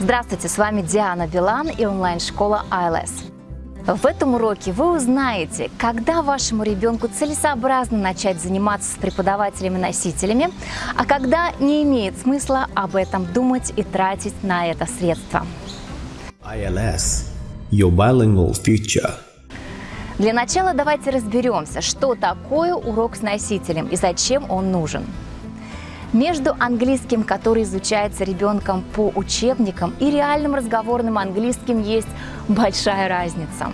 Здравствуйте, с вами Диана Билан и онлайн-школа ILS. В этом уроке вы узнаете, когда вашему ребенку целесообразно начать заниматься с преподавателями-носителями, а когда не имеет смысла об этом думать и тратить на это средства. ILS – Your Bilingual Future. Для начала давайте разберемся, что такое урок с носителем и зачем он нужен. Между английским, который изучается ребенком по учебникам, и реальным разговорным английским есть большая разница.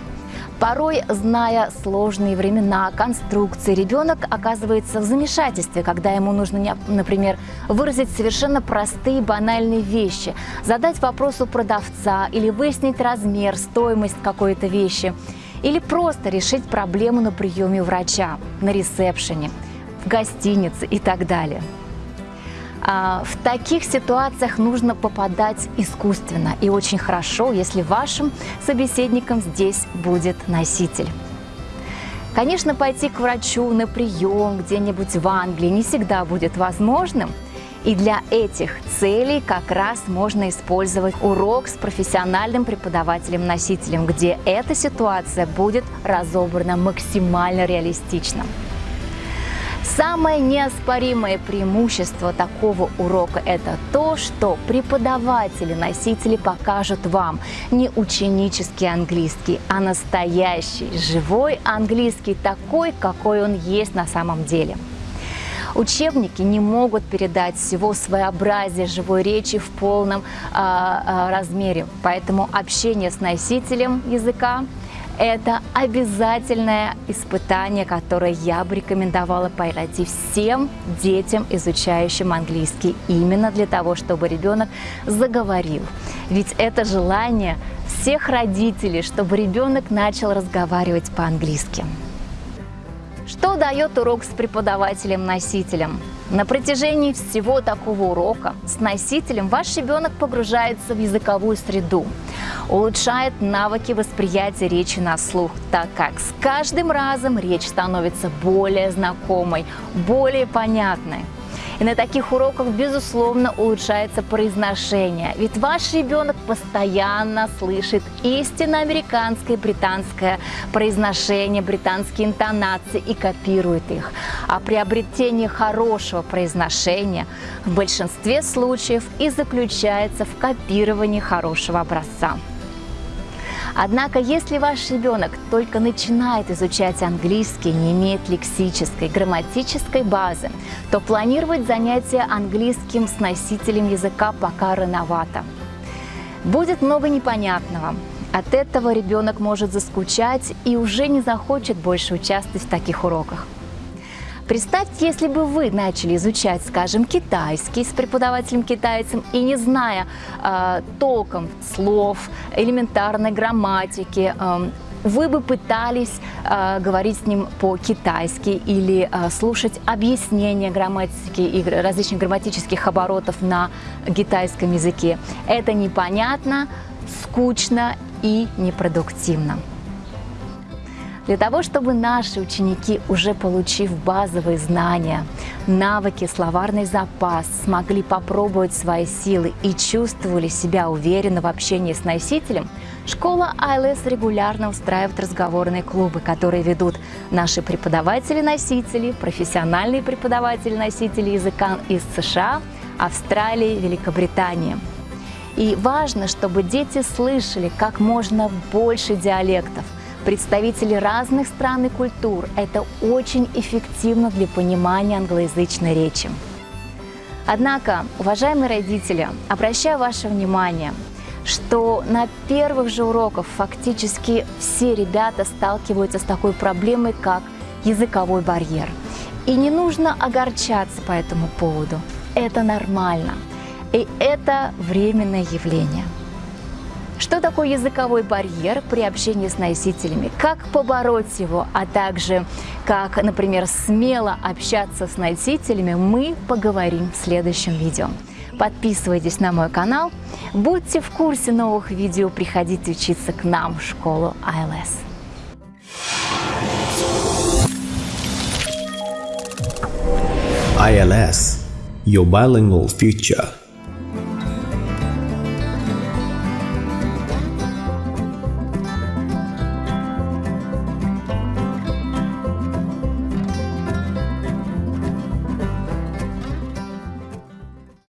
Порой, зная сложные времена, конструкции, ребенок оказывается в замешательстве, когда ему нужно, например, выразить совершенно простые банальные вещи, задать вопрос у продавца или выяснить размер, стоимость какой-то вещи, или просто решить проблему на приеме врача, на ресепшене, в гостинице и так далее. А, в таких ситуациях нужно попадать искусственно и очень хорошо, если вашим собеседником здесь будет носитель. Конечно, пойти к врачу на прием где-нибудь в Англии не всегда будет возможным, и для этих целей как раз можно использовать урок с профессиональным преподавателем-носителем, где эта ситуация будет разобрана максимально реалистично. Самое неоспоримое преимущество такого урока – это то, что преподаватели-носители покажут вам не ученический английский, а настоящий, живой английский, такой, какой он есть на самом деле. Учебники не могут передать всего своеобразия живой речи в полном э, размере, поэтому общение с носителем языка это обязательное испытание, которое я бы рекомендовала пройти всем детям, изучающим английский, именно для того, чтобы ребенок заговорил. Ведь это желание всех родителей, чтобы ребенок начал разговаривать по-английски. Что дает урок с преподавателем-носителем? На протяжении всего такого урока с носителем ваш ребенок погружается в языковую среду, улучшает навыки восприятия речи на слух, так как с каждым разом речь становится более знакомой, более понятной. И на таких уроках, безусловно, улучшается произношение. Ведь ваш ребенок постоянно слышит истинно американское, британское произношение, британские интонации и копирует их. А приобретение хорошего произношения в большинстве случаев и заключается в копировании хорошего образца. Однако, если ваш ребенок только начинает изучать английский, не имеет лексической, грамматической базы, то планировать занятия английским с носителем языка пока рановато. Будет много непонятного. От этого ребенок может заскучать и уже не захочет больше участвовать в таких уроках. Представьте, если бы вы начали изучать, скажем, китайский с преподавателем-китайцем и не зная э, толком слов, элементарной грамматики, э, вы бы пытались э, говорить с ним по-китайски или э, слушать объяснения грамматики и различных грамматических оборотов на китайском языке. Это непонятно, скучно и непродуктивно. Для того, чтобы наши ученики, уже получив базовые знания, навыки, словарный запас, смогли попробовать свои силы и чувствовали себя уверенно в общении с носителем, школа ILS регулярно устраивает разговорные клубы, которые ведут наши преподаватели-носители, профессиональные преподаватели-носители языка из США, Австралии, Великобритании. И важно, чтобы дети слышали как можно больше диалектов – представители разных стран и культур. Это очень эффективно для понимания англоязычной речи. Однако, уважаемые родители, обращаю ваше внимание, что на первых же уроках фактически все ребята сталкиваются с такой проблемой, как языковой барьер. И не нужно огорчаться по этому поводу. Это нормально. И это временное явление. Что такое языковой барьер при общении с носителями? Как побороть его, а также как, например, смело общаться с носителями, мы поговорим в следующем видео. Подписывайтесь на мой канал, будьте в курсе новых видео, приходите учиться к нам в школу ILS. ILS – Your Bilingual Future